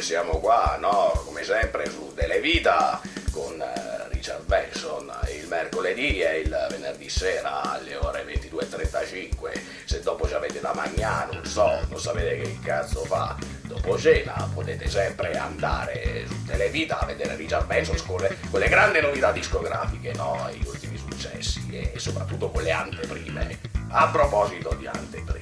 Siamo qua, no? Come sempre su Televita con eh, Richard Benson il mercoledì e il venerdì sera alle ore 22.35. Se dopo ci avete da mangiare, non so, non sapete che cazzo fa dopo cena, potete sempre andare su Televita a vedere Richard Benson con le, con le grandi novità discografiche, no? Gli ultimi successi e soprattutto con le anteprime. A proposito di anteprime,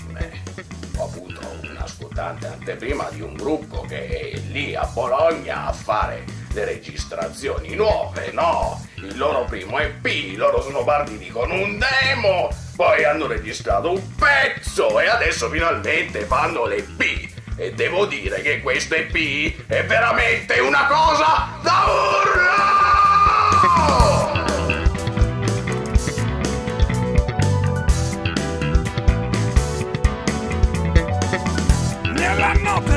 anteprima di un gruppo che è lì a Bologna a fare le registrazioni nuove, no? Il loro primo EP, loro sono partiti con un demo, poi hanno registrato un pezzo e adesso finalmente fanno l'EP. E devo dire che questo EP è veramente una cosa! I'm not.